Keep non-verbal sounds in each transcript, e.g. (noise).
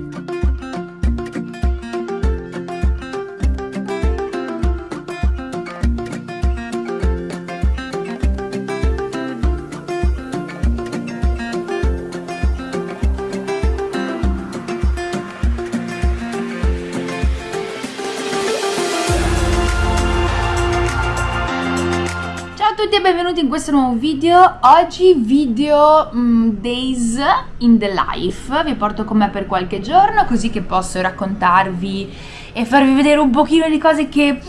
Thank you. Tutti e benvenuti in questo nuovo video. Oggi video um, Days in the Life. Vi porto con me per qualche giorno così che posso raccontarvi e farvi vedere un pochino di cose che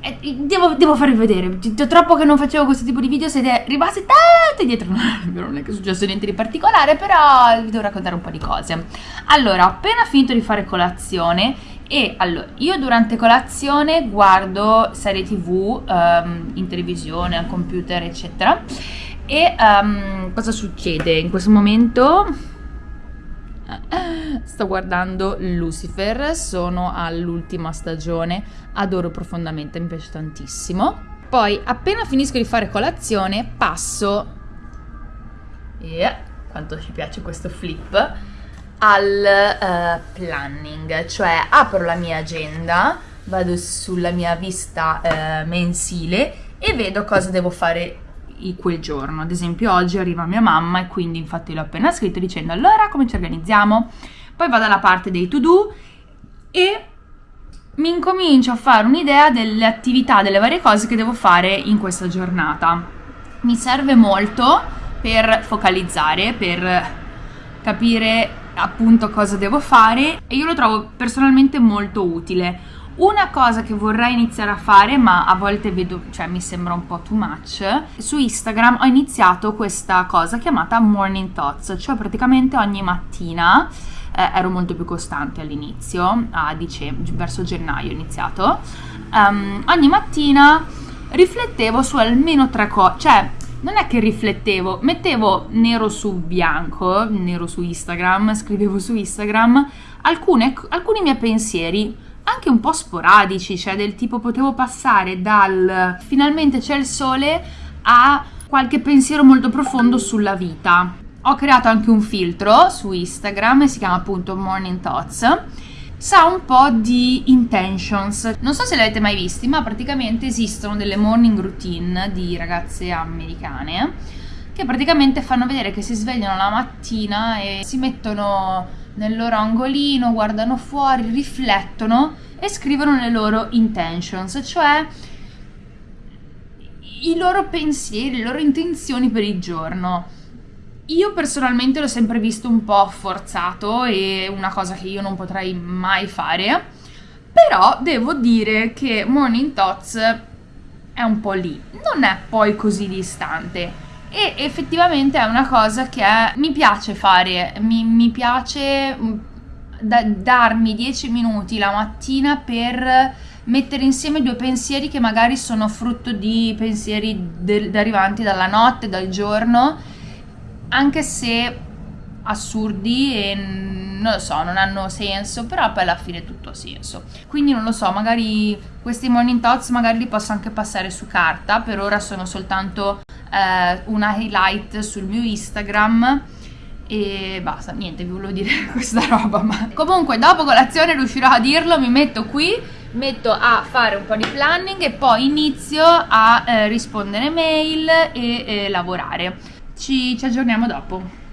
eh, devo, devo, farvi vedere. Troppo che non facevo questo tipo di video siete rimasti tanti dietro (laughs) Non è che è successo niente di particolare però vi devo raccontare un po' di cose. Allora, ho appena finito di fare colazione e allora, io durante colazione guardo serie tv um, ehm, in televisione, al computer, eccetera. E um, cosa succede? In questo momento (laughs) sto guardando Lucifer, sono all'ultima stagione, adoro profondamente, mi piace tantissimo. Poi, appena finisco di fare colazione, passo... Yeah, quanto ci piace questo flip al uh, planning, cioè apro la mia agenda, vado sulla mia vista uh, mensile e vedo cosa devo fare quel giorno. Ad esempio oggi arriva mia mamma e quindi infatti l'ho appena scritto dicendo allora come ci organizziamo? Poi vado alla parte dei to do e mi incomincio a fare un'idea delle attività, delle varie cose che devo fare in questa giornata. Mi serve molto per focalizzare, per capire appunto cosa devo fare e io lo trovo personalmente molto utile. Una cosa che vorrei iniziare a fare, ma a volte vedo, cioè mi sembra un po' too much, su Instagram ho iniziato questa cosa chiamata Morning Thoughts, cioè praticamente ogni mattina, eh, ero molto più costante all'inizio, a dicembre, verso gennaio ho iniziato, um, ogni mattina riflettevo su almeno tre cose, cioè non è che riflettevo, mettevo nero su bianco, nero su Instagram, (laughs) scrivevo su Instagram alcune, alcuni miei pensieri, anche un po' sporadici, cioè del tipo potevo passare dal finalmente c'è il sole a qualche pensiero molto profondo sulla vita. Ho creato anche un filtro su Instagram, si chiama appunto Morning Thoughts sa un po' di intentions. Non so se le avete mai visti, ma praticamente esistono delle morning routine di ragazze americane che praticamente fanno vedere che si svegliano la mattina e si mettono nel loro angolino, guardano fuori, riflettono e scrivono le loro intentions, cioè i loro pensieri, le loro intenzioni per il giorno. Io personalmente l'ho sempre visto un po' forzato e una cosa che io non potrei mai fare, però devo dire che Morning Thoughts è un po' lì, non è poi così distante e effettivamente è una cosa che mi piace fare, mi, mi piace mm, da, darmi 10 minuti la mattina per mettere insieme due pensieri che magari sono frutto di pensieri de- derivanti dalla notte, dal giorno anche se assurdi e non lo so, non hanno senso, però poi alla fine tutto ha senso. Quindi non lo so, magari questi morning thoughts magari li posso anche passare su carta, per ora sono soltanto eh, una highlight sul mio Instagram e basta, niente, vi volevo dire (laughs) questa roba, ma comunque dopo colazione riuscirò a dirlo, mi metto qui, metto a fare un po' di planning e poi inizio a eh, rispondere mail e eh, lavorare ci, ci aggiorniamo dopo.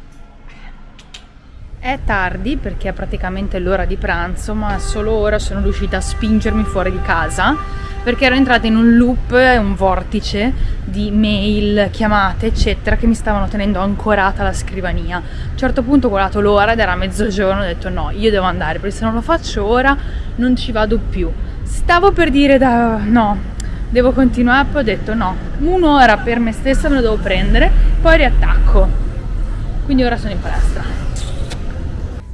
È tardi perché è praticamente l'ora di pranzo, ma solo ora sono riuscita a spingermi fuori di casa perché ero entrata in un loop, un vortice di mail, chiamate, eccetera, che mi stavano tenendo ancorata alla scrivania. A un certo punto ho guardato l'ora ed era mezzogiorno, ho detto no, io devo andare, perché se non lo faccio ora non ci vado più. Stavo per dire da... no, devo continuare, poi ho detto no, un'ora per me stessa me lo devo prendere, poi riattacco. Quindi ora sono in palestra.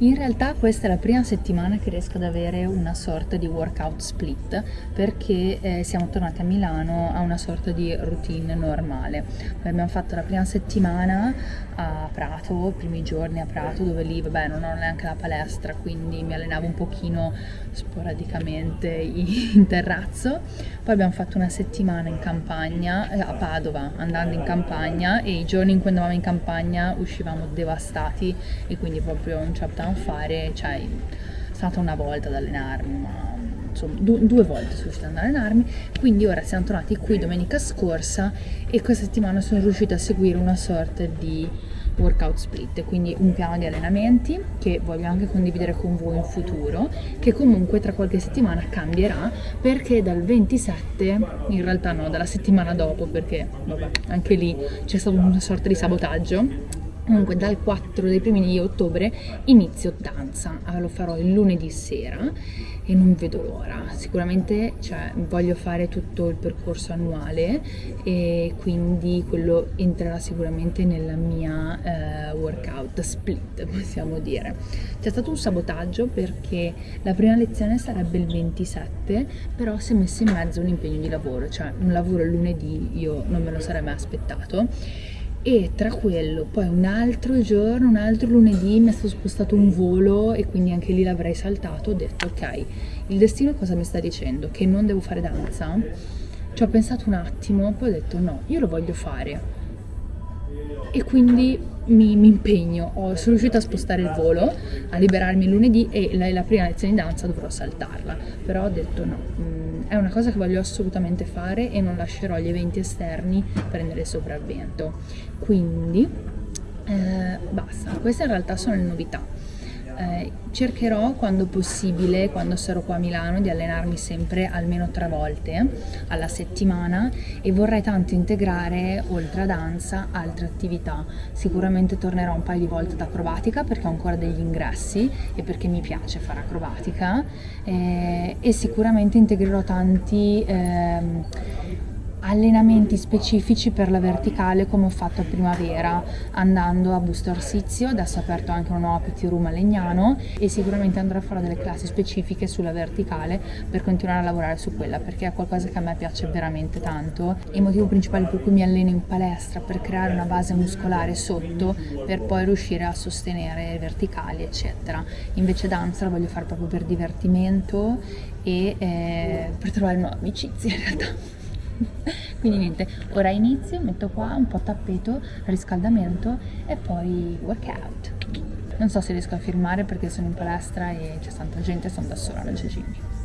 In realtà questa è la prima settimana che riesco ad avere una sorta di workout split perché eh, siamo tornati a Milano a una sorta di routine normale. Abbiamo fatto la prima settimana a Prato, i primi giorni a Prato dove lì vabbè non ho neanche la palestra quindi mi allenavo un pochino sporadicamente (laughs) in terrazzo. Poi abbiamo fatto una settimana in campagna eh, a Padova andando in campagna e i giorni in cui andavamo in campagna uscivamo devastati e quindi proprio non ci vogliamo fare, cioè sono stata una volta ad allenarmi, ma insomma du- due volte sono riuscita ad allenarmi, quindi ora siamo tornati qui domenica scorsa e questa settimana sono riuscita a seguire una sorta di workout split, quindi un piano di allenamenti che voglio anche condividere con voi in futuro, che comunque tra qualche settimana cambierà perché dal 27, in realtà no, dalla settimana dopo perché vabbè, anche lì c'è stato una sorta di sabotaggio comunque dal 4 dei primi di ottobre inizio danza. Lo farò il lunedì sera e non vedo l'ora. Sicuramente cioè, voglio fare tutto il percorso annuale e quindi quello entrerà sicuramente nella mia eh, workout split possiamo dire. C'è stato un sabotaggio perché la prima lezione sarebbe il 27 però si è messo in mezzo un impegno di lavoro. Cioè un lavoro il lunedì io non me lo sarei mai aspettato e tra quello poi un altro giorno, un altro lunedì mi è stato spostato un volo e quindi anche lì l'avrei saltato, ho detto ok, il destino cosa mi sta dicendo? Che non devo fare danza? Ci ho pensato un attimo, poi ho detto no, io lo voglio fare e quindi mi, mi impegno, ho, sono riuscita a spostare il volo, a liberarmi lunedì e la, la prima lezione di danza dovrò saltarla, però ho detto no, mm, è una cosa che voglio assolutamente fare e non lascerò gli eventi esterni prendere sopravvento. Quindi eh, basta, queste in realtà sono le novità eh, cercherò quando possibile, quando sarò qua a Milano, di allenarmi sempre almeno tre volte alla settimana e vorrei tanto integrare, oltre a danza, altre attività. Sicuramente tornerò un paio di volte ad acrobatica perché ho ancora degli ingressi e perché mi piace fare acrobatica eh, e sicuramente integrerò tanti... Eh, allenamenti specifici per la verticale come ho fatto a primavera andando a Busto Arsizio, adesso ho aperto anche una nuova PT room a Legnano e sicuramente andrò a fare delle classi specifiche sulla verticale per continuare a lavorare su quella perché è qualcosa che a me piace veramente tanto. Il motivo principale per cui mi alleno in palestra per creare una base muscolare sotto per poi riuscire a sostenere verticali eccetera. Invece danza la voglio fare proprio per divertimento e eh, per trovare nuove amicizie in realtà (laughs) quindi niente ora inizio metto qua un po' tappeto riscaldamento e poi workout non so se riesco a filmare perché sono in palestra e c'è tanta gente sono da sola nel Cecini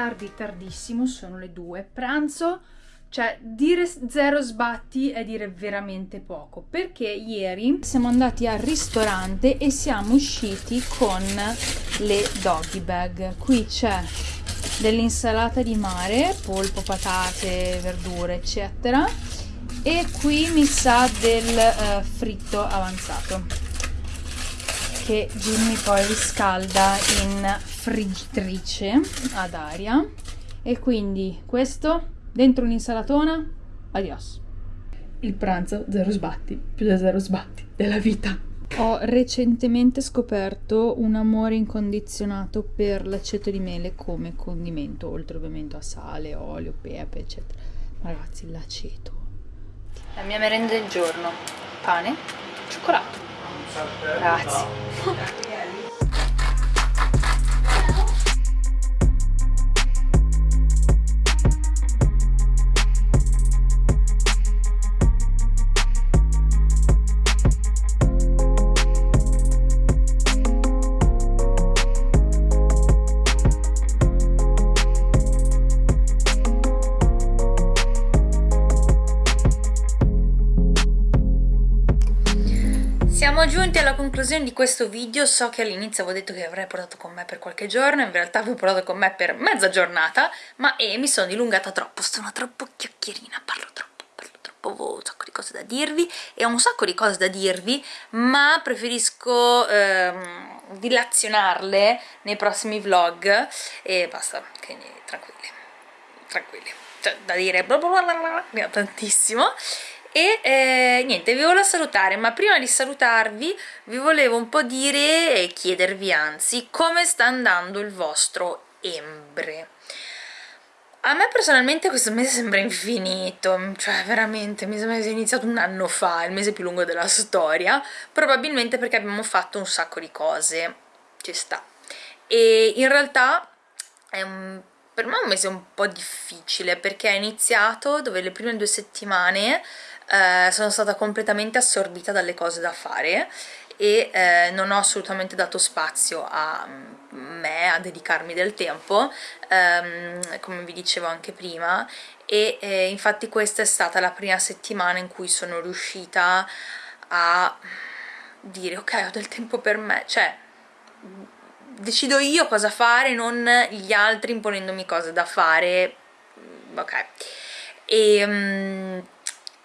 tardi, tardissimo, sono le due. Pranzo, cioè dire zero sbatti è dire veramente poco. Perché ieri siamo andati al ristorante e siamo usciti con le doggy bag. Qui c'è dell'insalata di mare, polpo, patate, verdure, eccetera. E qui mi sa del uh, fritto avanzato che Jimmy poi riscalda in friggitrice ad aria. E quindi questo dentro un'insalatona adios. Il pranzo zero sbatti più da zero sbatti della vita. Ho recentemente scoperto un amore incondizionato per l'aceto di mele come condimento oltre ovviamente a sale, olio, pepe eccetera. Ma ragazzi l'aceto. La mia merenda del giorno. Pane, cioccolato Grazie. (laughs) conclusione di questo video, so che all'inizio avevo detto che avrei portato con me per qualche giorno, in realtà avevo portato con me per mezza giornata, ma eh, mi sono dilungata troppo, sono troppo chiacchierina, parlo troppo, parlo troppo, ho un sacco di cose da dirvi e ho un sacco di cose da dirvi, ma preferisco ehm, dilazionarle nei prossimi vlog e basta, quindi tranquilli, tranquilli, cioè da dire bla bla bla bla, tantissimo e eh, niente vi volevo salutare ma prima di salutarvi vi volevo un po' dire e chiedervi anzi come sta andando il vostro Embre a me personalmente questo mese sembra infinito, cioè veramente mi sembra sia iniziato un anno fa, il mese più lungo della storia, probabilmente perché abbiamo fatto un sacco di cose, ci sta. E in realtà è un, per me è un mese un po' difficile perché è iniziato dove le prime due settimane eh, sono stata completamente assorbita dalle cose da fare e eh, non ho assolutamente dato spazio a me, a dedicarmi del tempo, ehm, come vi dicevo anche prima, e eh, infatti questa è stata la prima settimana in cui sono riuscita a dire ok ho del tempo per me, cioè decido io cosa fare, non gli altri imponendomi cose da fare, ok. E, um,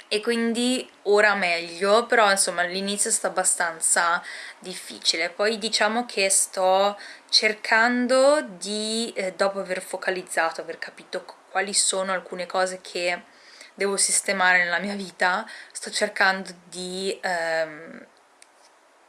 e quindi ora meglio, però insomma l'inizio è stato abbastanza difficile. Poi diciamo che sto cercando di, eh, dopo aver focalizzato, aver capito quali sono alcune cose che devo sistemare nella mia vita, sto cercando di ehm,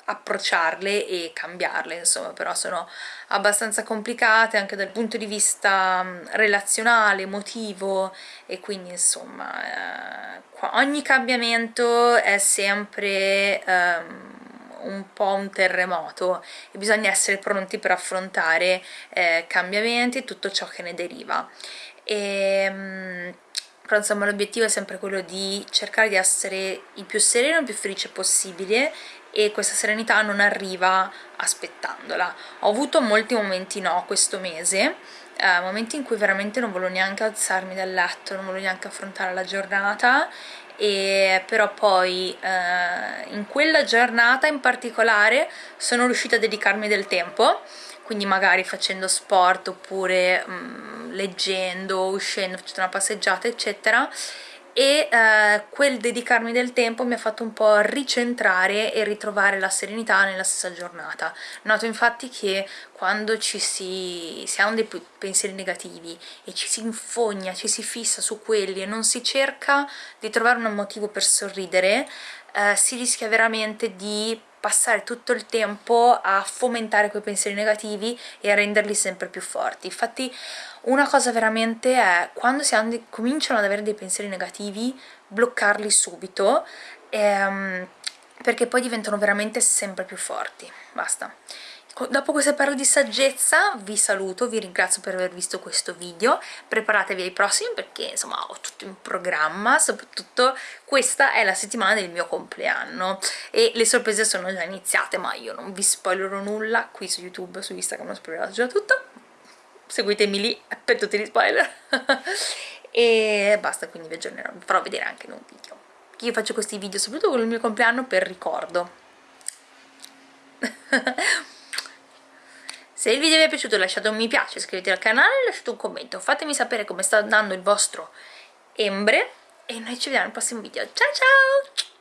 approcciarle e cambiarle, insomma, però sono abbastanza complicate anche dal punto di vista mm, relazionale, emotivo e quindi insomma eh, ogni cambiamento è sempre um, un po' un terremoto e bisogna essere pronti per affrontare eh, cambiamenti e tutto ciò che ne deriva. E, um, però insomma l'obiettivo è sempre quello di cercare di essere il più sereno e il più felice possibile e questa serenità non arriva aspettandola. Ho avuto molti momenti no questo mese, eh, momenti in cui veramente non volevo neanche alzarmi dal letto, non volevo neanche affrontare la giornata e però poi eh, in quella giornata in particolare sono riuscita a dedicarmi del tempo quindi magari facendo sport oppure mh, mm, leggendo, uscendo, facendo una passeggiata eccetera e eh, quel dedicarmi del tempo mi ha fatto un po' ricentrare e ritrovare la serenità nella stessa giornata. Noto infatti che quando ci si, si ha dei pensieri negativi e ci si infogna, ci si fissa su quelli e non si cerca di trovare un motivo per sorridere, eh, si rischia veramente di passare tutto il tempo a fomentare quei pensieri negativi e a renderli sempre più forti. Infatti una cosa veramente è quando si cominciano ad avere dei pensieri negativi, bloccarli subito ehm, perché poi diventano veramente sempre più forti. Basta. Dopo queste parole di saggezza vi saluto, vi ringrazio per aver visto questo video, preparatevi ai prossimi perché insomma ho tutto in programma, soprattutto questa è la settimana del mio compleanno e le sorprese sono già iniziate ma io non vi spoilerò nulla qui su YouTube, su Instagram ho spoilerato già tutto, seguitemi lì per tutti gli spoiler (laughs) e basta quindi vi aggiornerò, vi farò vedere anche in un video. Io faccio questi video soprattutto con il mio compleanno per ricordo. (laughs) Se il video vi è piaciuto lasciate un mi piace, iscrivetevi al canale e lasciate un commento. Fatemi sapere come sta andando il vostro embre e noi ci vediamo al prossimo video. Ciao ciao!